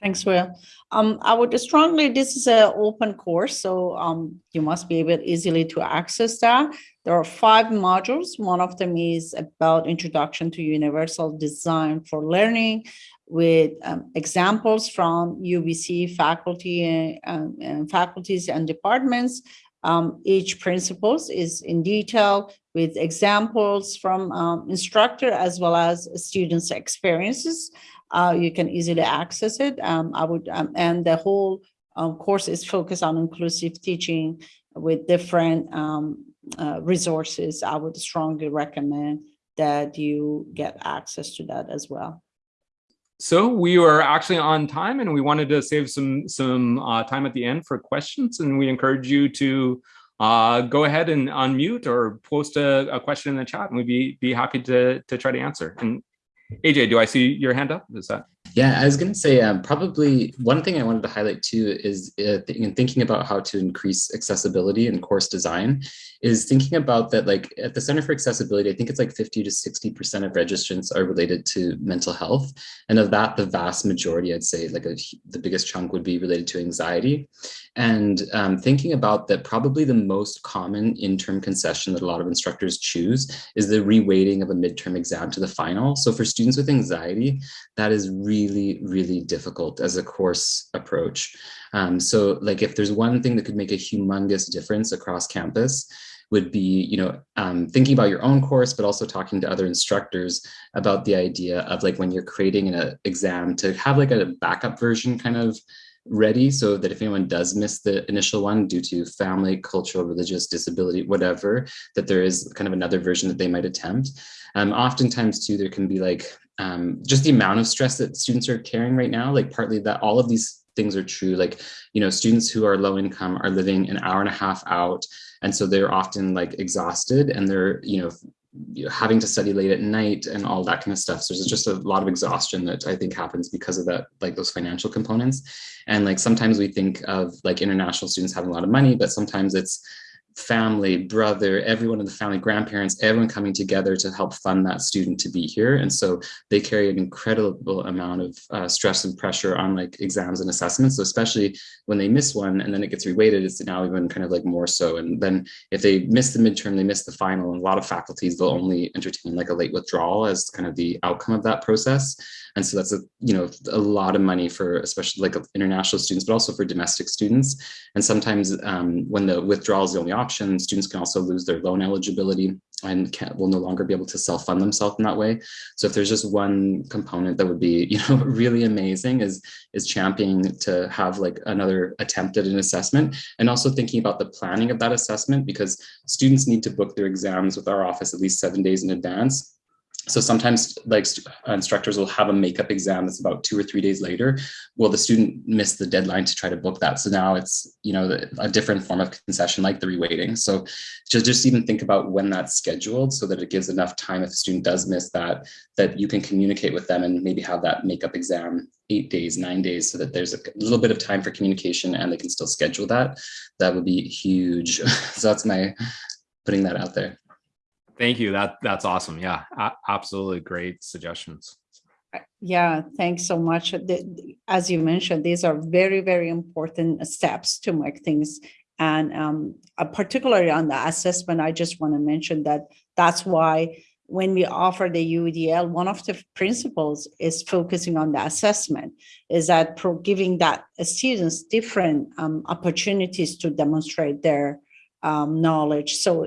Thanks, Will. Um, I would strongly, this is an open course, so um, you must be able easily to access that. There are five modules. One of them is about introduction to universal design for learning with um, examples from UBC faculty and, um, and faculties and departments um, each principles is in detail with examples from um, instructor as well as students' experiences. Uh, you can easily access it. Um, I would, um, and the whole um, course is focused on inclusive teaching with different um, uh, resources. I would strongly recommend that you get access to that as well. So we were actually on time and we wanted to save some some uh, time at the end for questions and we encourage you to uh, go ahead and unmute or post a, a, question in the chat and we'd be, be happy to, to try to answer. And AJ, do I see your hand up? Is that? Yeah, I was going to say um, probably one thing I wanted to highlight too is uh, th in thinking about how to increase accessibility in course design is thinking about that like at the Center for Accessibility, I think it's like 50 to 60% of registrants are related to mental health. And of that, the vast majority, I'd say like a, the biggest chunk would be related to anxiety. And um, thinking about that probably the most common interim concession that a lot of instructors choose is the reweighting of a midterm exam to the final. So for students with anxiety, that is really, really really difficult as a course approach. Um, so like if there's one thing that could make a humongous difference across campus, would be, you know, um, thinking about your own course, but also talking to other instructors about the idea of like when you're creating an exam to have like a backup version kind of ready so that if anyone does miss the initial one due to family, cultural, religious, disability, whatever, that there is kind of another version that they might attempt. Um, oftentimes too, there can be like um, just the amount of stress that students are carrying right now, like partly that all of these things are true. Like, you know, students who are low income are living an hour and a half out. And so they're often like exhausted and they're, you know, having to study late at night and all that kind of stuff. So there's just a lot of exhaustion that I think happens because of that, like those financial components. And like sometimes we think of like international students having a lot of money, but sometimes it's family, brother, everyone in the family, grandparents, everyone coming together to help fund that student to be here. And so they carry an incredible amount of uh, stress and pressure on like exams and assessments. So especially when they miss one and then it gets reweighted, it's now even kind of like more so. And then if they miss the midterm, they miss the final, and a lot of faculties, they'll only entertain like a late withdrawal as kind of the outcome of that process. And so that's a, you know, a lot of money for especially like international students, but also for domestic students. And sometimes um, when the withdrawal is the only option, students can also lose their loan eligibility and can, will no longer be able to self-fund themselves in that way. So if there's just one component that would be, (laughs) you know, really amazing is, is championing to have like another attempt at an assessment and also thinking about the planning of that assessment because students need to book their exams with our office at least seven days in advance so sometimes like uh, instructors will have a makeup exam that's about two or three days later. Well, the student missed the deadline to try to book that. So now it's, you know, a different form of concession like the reweighting. So just, just even think about when that's scheduled so that it gives enough time if the student does miss that, that you can communicate with them and maybe have that makeup exam eight days, nine days, so that there's a little bit of time for communication and they can still schedule that. That would be huge. (laughs) so that's my putting that out there. Thank you. That that's awesome. Yeah, absolutely great suggestions. Yeah, thanks so much. As you mentioned, these are very, very important steps to make things. And um, uh, particularly on the assessment, I just want to mention that that's why when we offer the UDL, one of the principles is focusing on the assessment, is that giving that students different um, opportunities to demonstrate their um, knowledge. So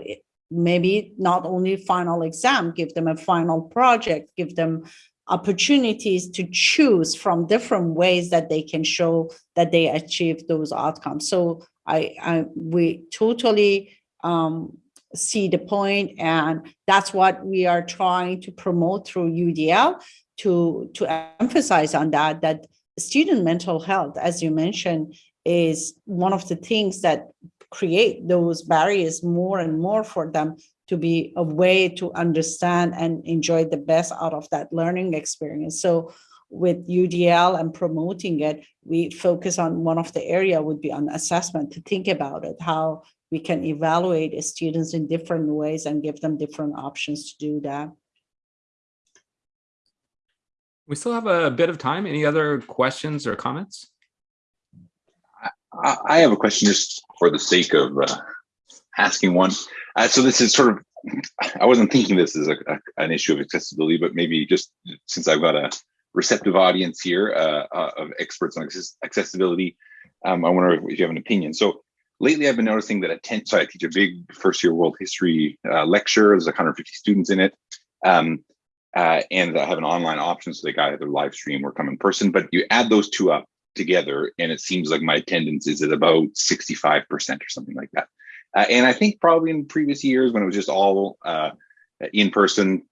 maybe not only final exam, give them a final project, give them opportunities to choose from different ways that they can show that they achieve those outcomes. So I, I we totally um, see the point and that's what we are trying to promote through UDL to, to emphasize on that, that student mental health, as you mentioned, is one of the things that create those barriers more and more for them to be a way to understand and enjoy the best out of that learning experience. So with UDL and promoting it, we focus on one of the area would be on assessment to think about it, how we can evaluate students in different ways and give them different options to do that. We still have a bit of time. Any other questions or comments? I have a question just for the sake of uh, asking one. Uh, so this is sort of, I wasn't thinking this is a, a, an issue of accessibility, but maybe just since I've got a receptive audience here uh, uh of experts on accessibility, um, I wonder if, you have an opinion. So lately I've been noticing that at 10, so I teach a big first year world history uh, lecture, there's 150 students in it. Um, uh, and I have an online option so they got either live stream or come in person, but you add those two up together and it seems like my attendance is at about 65% or something like that. Uh, and I think probably in previous years when it was just all uh, in person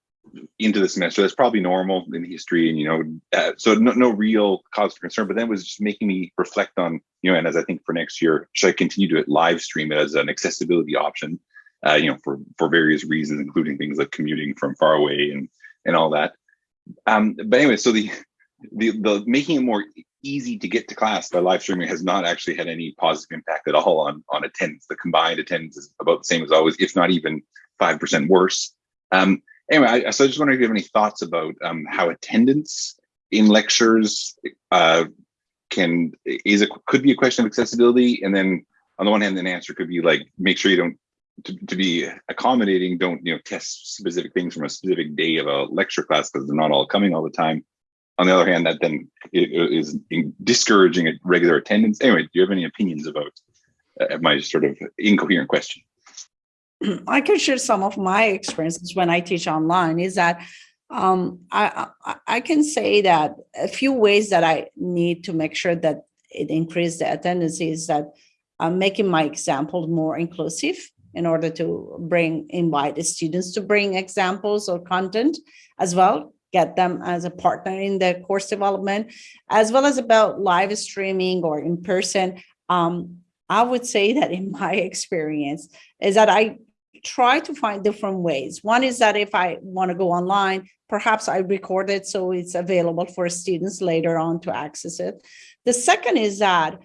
into the semester, that's probably normal in history and, you know, uh, so no, no real cause for concern, but then it was just making me reflect on, you know, and as I think for next year, should I continue to live stream it as an accessibility option, uh, you know, for, for various reasons, including things like commuting from far away and, and all that. Um, but anyway, so the, the, the making it more easy to get to class by live streaming has not actually had any positive impact at all on, on attendance. The combined attendance is about the same as always, if not even 5% worse. Um, anyway, I, so I just wonder if you have any thoughts about um, how attendance in lectures uh, can, is a, could be a question of accessibility. And then on the one hand, the answer could be like, make sure you don't, to, to be accommodating, don't, you know, test specific things from a specific day of a lecture class because they're not all coming all the time on the other hand, that then is discouraging regular attendance. Anyway, do you have any opinions about uh, my sort of incoherent question? (clears throat) I can share some of my experiences when I teach online is that um, I, I, can say that a few ways that I need to make sure that it increase the attendance is that I'm making my example more inclusive in order to bring invite the students to bring examples or content as well get them as a partner in the course development as well as about live streaming or in person. Um, i would say that in (laughs) my experience is that i try to find different ways. One is that if i want to go online perhaps i record it so it's available for students later on to access it. The second is that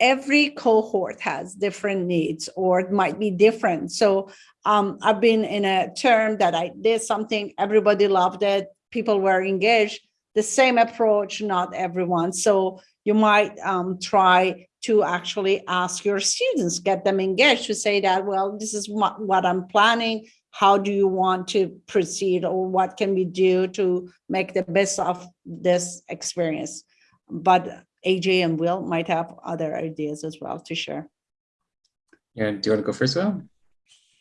every cohort has different needs or it might be different. So um, I've been in a term that I did something, everybody loved it, people were engaged, the same approach, not everyone. So you might um, try to actually ask your students, get them engaged to say that, well, this is what, what I'm planning. How do you want to proceed or what can we do to make the best of this experience? But AJ and Will might have other ideas as well to share. Yeah, do you want to go first, Will?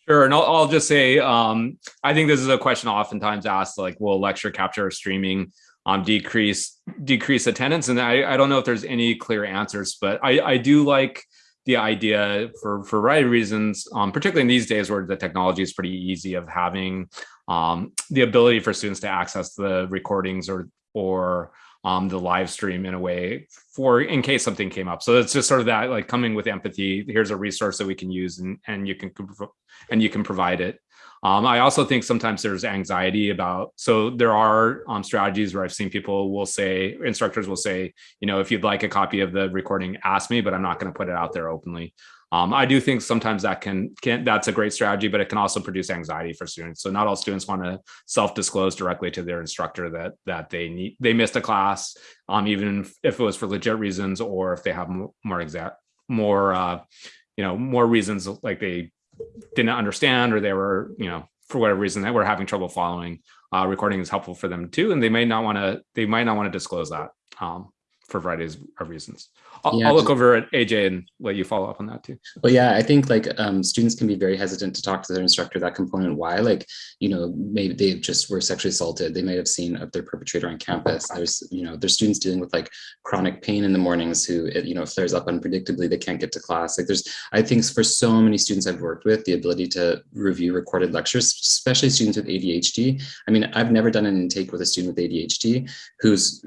Sure, and I'll, I'll just say, um, I think this is a question oftentimes asked, like, will lecture capture or streaming um, decrease decrease attendance? And I, I don't know if there's any clear answers, but I, I do like the idea for for a variety of reasons, um, particularly in these days where the technology is pretty easy of having um, the ability for students to access the recordings or or um, the live stream in a way for in case something came up. So it's just sort of that like coming with empathy. Here's a resource that we can use and and you can and you can provide it. Um, I also think sometimes there's anxiety about, so there are um, strategies where I've seen people will say, instructors will say, you know, if you'd like a copy of the recording, ask me, but I'm not going to put it out there openly. Um, I do think sometimes that can, can that's a great strategy, but it can also produce anxiety for students. So not all students want to self-disclose directly to their instructor that that they need they missed a class, um, even if it was for legit reasons or if they have more exact more uh, you know more reasons like they didn't understand or they were you know for whatever reason that we're having trouble following. Uh, recording is helpful for them too, and they may not want to they might not want to disclose that um, for varieties of reasons. I'll, yeah, I'll look over at AJ and let you follow up on that too. Well, yeah, I think like um, students can be very hesitant to talk to their instructor that component. Why? Like, you know, maybe they just were sexually assaulted. They might have seen their perpetrator on campus. There's, you know, there's students dealing with like chronic pain in the mornings who, it, you know, flares up unpredictably. They can't get to class. Like, there's, I think for so many students I've worked with, the ability to review recorded lectures, especially students with ADHD. I mean, I've never done an intake with a student with ADHD who's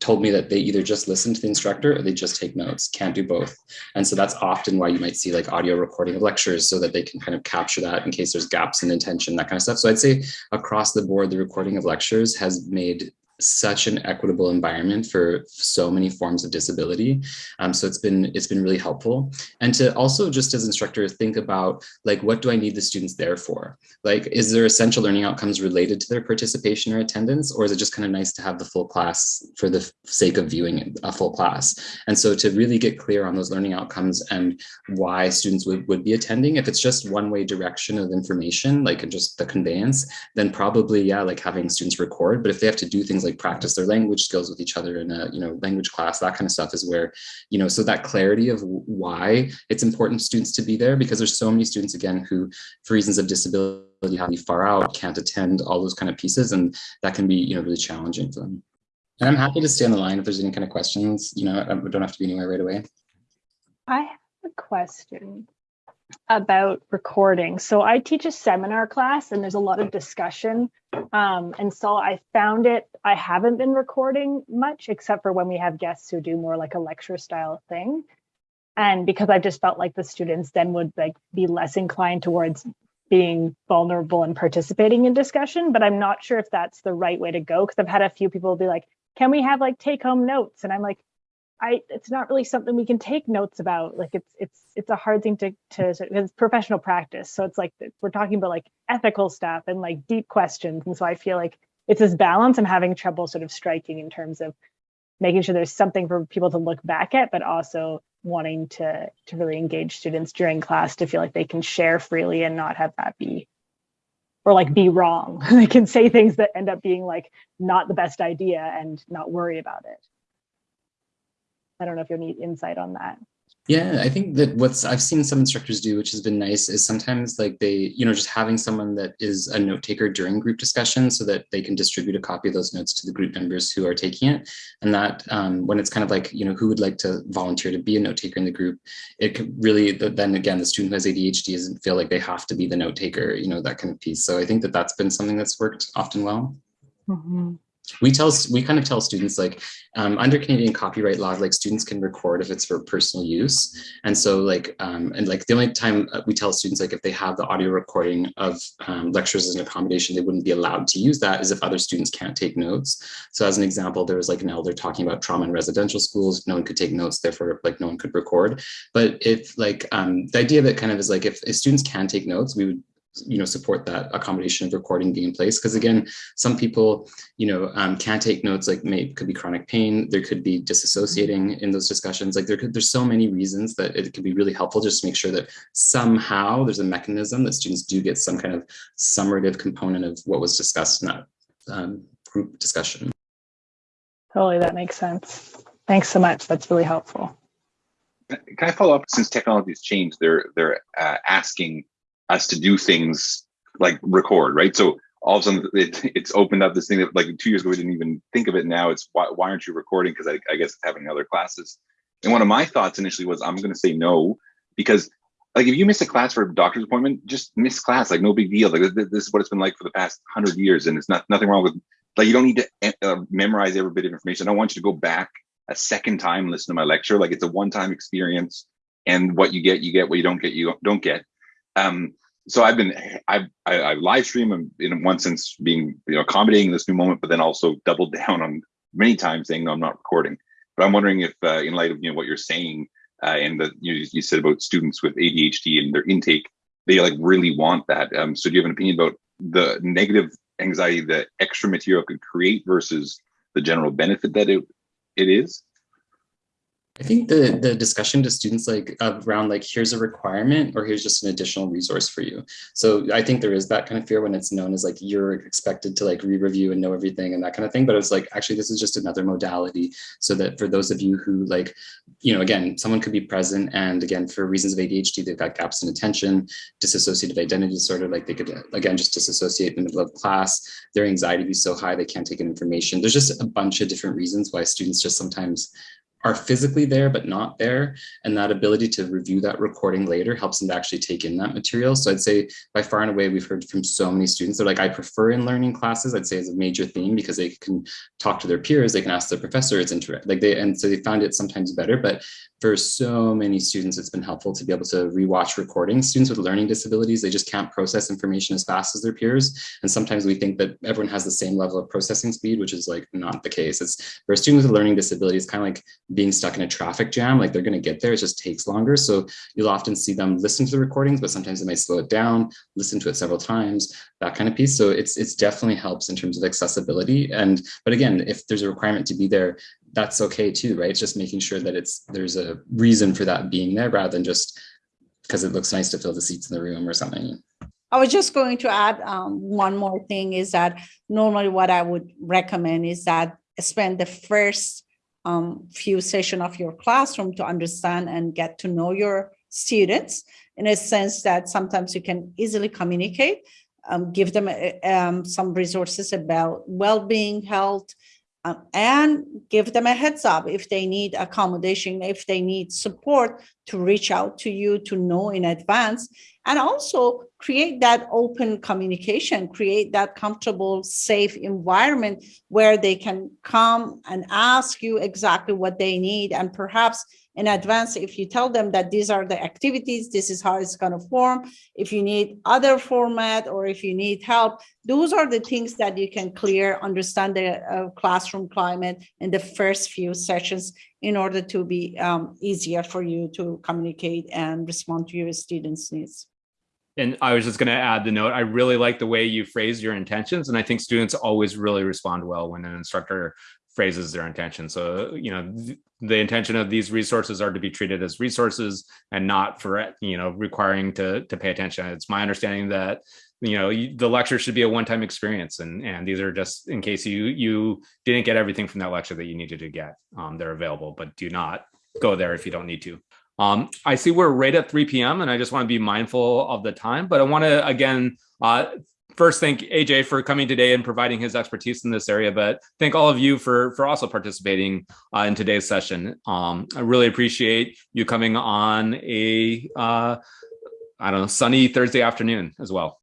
told me that they either just listen to the instructor or they just take notes. Can't do both both. And so that's often why you might see like audio recording of lectures so that they can kind of capture that in case there's gaps in intention, that kind of stuff. So I'd say across the board, the recording of lectures has made such an equitable environment for so many forms of disability. Um, so it's been it's been really helpful. And to also just as instructors think about like, what do I need the students there for? Like, is there essential learning outcomes related to their participation or attendance? Or is it just kind of nice to have the full class for the sake of viewing a full class? And so to really get clear on those learning outcomes and why students would, would be attending, if it's just one way direction of information, like just the conveyance, then probably, yeah, like having students record. But if they have to do things like practice their language skills with each other in a you know language class that kind of stuff is where you know so that clarity of why it's important students to be there because there's so many students again who for reasons of disability have to be far out can't attend all those kind of pieces and that can be you know really challenging for them. And i'm happy to stay on the line if there's any kind of questions you know i don't have to be anywhere right away. I have a question about recording. So I teach a seminar class and there's a lot of discussion. Um, and so I found it, I haven't been recording much except for when we have guests who do more like a lecture style thing. And because I just felt like the students then would like be less inclined towards being vulnerable and participating in discussion, but I'm not sure if that's the right way to go. Cause I've had a few people be like, can we have like take home notes? And I'm like, I it's not really something we can take notes about. Like it's it's it's a hard thing to to it's professional practice. So it's like we're talking about like ethical stuff and like deep questions. And so I feel like it's this balance I'm having trouble sort of striking in terms of making sure there's something for people to look back at, but also wanting to to really engage students during class to feel like they can share freely and not have that be or like be wrong. (laughs) they can say things that end up being like not the best idea and not worry about it. I don't know if you'll need insight on that. Yeah, I think that what's I've seen some instructors do, which has been nice, is sometimes like they, you know, just having someone that is a note taker during group discussion so that they can distribute a copy of those notes to the group members who are taking it. And that um, when it's kind of like, you know, who would like to volunteer to be a note taker in the group, it could really, then again, the student who has ADHD doesn't feel like they have to be the note taker, you know, that kind of piece. So I think that that's been something that's worked often well. Mm -hmm we tell we kind of tell students like um, under Canadian copyright law, like students can record if it's for personal use. And so like, um, and like the only time uh, we tell students like if they have the audio recording of um, lectures as an accommodation, they wouldn't be allowed to use that is if other students can't take notes. So as an example, there was like an elder talking about trauma in residential schools, no one could take notes, therefore like no one could record. But if like um, the idea of it kind of is like if, if students can take notes, we would you know, support that accommodation of recording being in place. Because again, some people, you know, um, can't take notes, like may could be chronic pain, there could be disassociating in those discussions. Like there could, there's so many reasons that it could be really helpful just to make sure that somehow there's a mechanism that students do get some kind of summative component of what was discussed in that um, group discussion. Totally, that makes sense. Thanks so much. That's really helpful. Can I follow up? Since technology has changed, they're they're uh, asking us to do things like record, right? So all of a sudden (laughs) it, it's opened up this thing that like two years ago we didn't even think of it. Now it's why, why aren't you recording? Because I, I guess it's having other classes. And one of my thoughts initially was I'm going to say no because like if you miss a class for a doctor's appointment, just miss class, like no big deal. Like this, is what it's been like for the past hundred years, and it's not nothing wrong with like you don't need to uh, memorize every bit of information. I don't want you to go back a second time listen to my lecture. Like it's a one-time experience, and what you get, you get. What you don't get, you don't get. Um, so I've been I've I, I live stream in one sense being you know accommodating this new moment, but then also doubled (laughs) down on many times saying no, I'm not recording. But I'm wondering if uh, in light of you know what you're saying uh, and that you, you said about students with ADHD and their intake, they like really want that. Um, so do you have an opinion about the negative anxiety that extra material could create versus the general benefit that it it is? I think the the discussion to students like around like here's a requirement or here's just an additional resource for you. So I think there is that kind of fear when it's known as like you're expected to like re-review and know everything and that kind of thing. But it's like actually this is just another modality so that for those of you who like, you know, again, someone could be present and again for reasons of ADHD, they've got gaps in attention, dissociative identity disorder, like they could again just disassociate in the middle of class, their anxiety be so high they can't take in information. There's just a bunch of different reasons why students just sometimes are physically there but not there and that ability to review that recording later helps them to actually take in that material so i'd say by far and away we've heard from so many students they're like i prefer in learning classes i'd say is a major theme because they can talk to their peers they can ask their professor it's interactive like they and so they found it sometimes better but for so many students, it's been helpful to be able to rewatch recordings. Students with learning disabilities, they just can't process information as fast as their peers. And sometimes we think that everyone has the same level of processing speed, which is like not the case. It's for a student with a learning disability, it's kind of like being stuck in a traffic jam. Like they're going to get there, it just takes longer. So you'll often see them listen to the recordings, but sometimes they might slow it down, listen to it several times, that kind of piece. So it's it's definitely helps in terms of accessibility. And but again, if there's a requirement to be there, that's okay too, right? It's just making sure that it's there's a reason for that being there rather than just because it looks nice to fill the seats in the room or something. I was just going to add um, one more thing is that normally what I would recommend is that spend the first um, few session of your classroom to understand and get to know your students. In a sense that sometimes you can easily communicate, um, give them um, some resources about well-being, health, um, and give them a heads up if they need accommodation, if they need support to reach out to you to know in advance. And also create that open communication, create that comfortable, safe environment where they can come and ask you exactly what they need. And perhaps in advance if you tell them that these are the activities this is how it's going to form if you need other format or if you need help those are the things that you can clear understand the uh, classroom climate in the first few sessions in order to be um, easier for you to communicate and respond to your students needs and I was just going to add the note. I really like the way you phrase your intentions, and I think students always really respond well when an instructor phrases their intention. So, you know, th the intention of these resources are to be treated as resources and not for, you know, requiring to, to pay attention. It's my understanding that, you know, you, the lecture should be a one-time experience. And, and these are just in case you, you didn't get everything from that lecture that you needed to get, um, they're available, but do not go there if you don't need to. Um, I see we're right at 3 p.m. and I just want to be mindful of the time, but I want to again uh, first thank AJ for coming today and providing his expertise in this area, but thank all of you for for also participating uh, in today's session. Um, I really appreciate you coming on a uh, I don't know sunny Thursday afternoon as well.